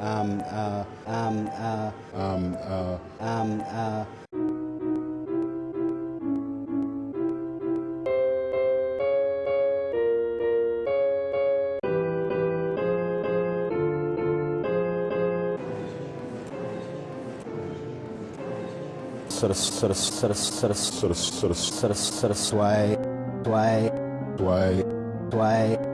um, uh, um, uh, Um, uh, um, uh, sort of, sort of, sort of, sort of, sort of, sort of, sort of, sort of sway, sway, sway. sway.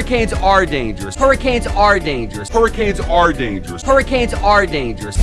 Hurricanes are dangerous. Hurricanes are dangerous. Hurricanes are dangerous. Hurricanes are dangerous.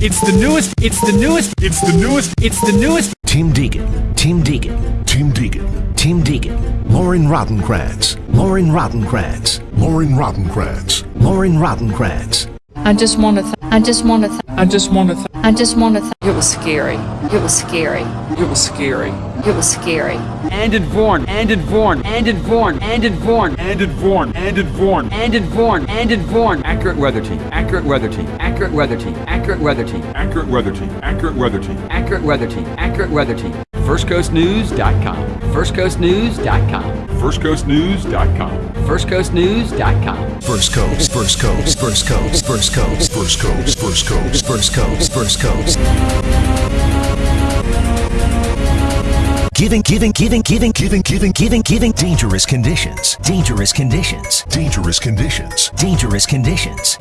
It's the newest, it's the newest, It's the newest. it's the newest. Tim Deegan, Tim Deegan, Tim Deegan, Tim Deegan, Lauren Rautenkranz, Lauren Rautenkranz, Lauren Rautenkranz, Lauren Rautenkranz. I just want to. Th- I just want to. Th- I just want to. Th- I just want to. Th- It was scary. It was scary. it was scary. It was scary. And Vorn, and Vorn, and Vorn, and Vorn, And Vorn. And Vorn. and Vorn, and Vorn. Accurate weather team. Accurate weather team. Accurate weather team. Accurate weather team. Accurate weather team. Accurate weather team. Accurate weather team. Accurate weather team. FirstCoastNews.com. FirstCoastNews.com. FirstCoastNews.com. FirstCoastNews.com. First Coast, First Coast, First Coast, First Coast, First Coast, First Coast, First Coast, First Coast. Giving, giving, giving, giving, giving, giving, giving, giving dangerous conditions. Dangerous conditions. dangerous conditions. Dangerous conditions.